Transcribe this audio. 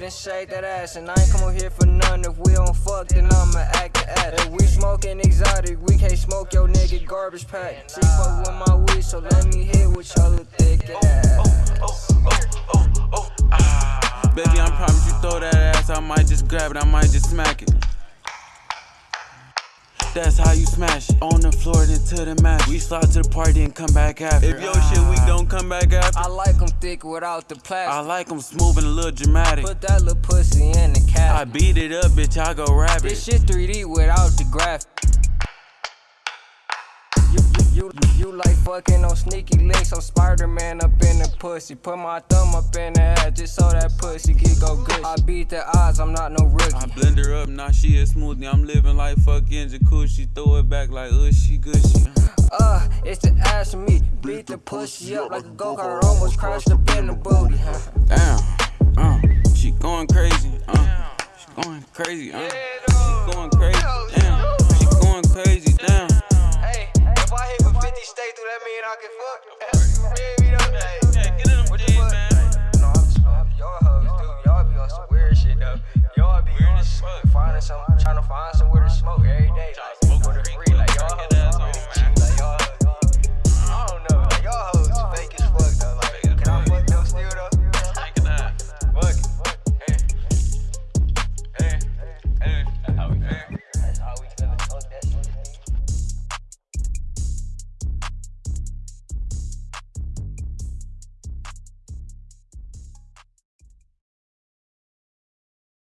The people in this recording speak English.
ahead and shake that ass. And I ain't come here for none. If we don't fuck, then I'ma act the ass. If we smoking exotic, we can't smoke your nigga garbage pack. She fuck with my weed, so let me hit with your little thick ass. Oh, oh, oh, ah. Baby, I promise you throw that ass, I might just grab it, I might just smack it. That's how you smash it. On the floor, then to the match. We slide to the party and come back after. If your shit weak, don't come back after. I like them thick without the I plastic. like them smooth and a little dramatic. Put that little pussy in the I beat it up, bitch, I go rabbit. This shit 3D without the graph. You, you, like fucking on sneaky links. I'm Spider-Man up in the pussy. Put my thumb up in the ass just so that pussy get go good. I beat the odds, I'm not no rookie. I blend her up, now she a smoothie. I'm living like fucking jacuzzi. Throw it back like ushy gushy. Uh, it's the ass for me. Beat the pussy up like a go-kart. Almost crashed up in the booty. Damn, uh, she going crazy, uh, she going crazy, uh. through that mean I can fuck. Baby, don't die.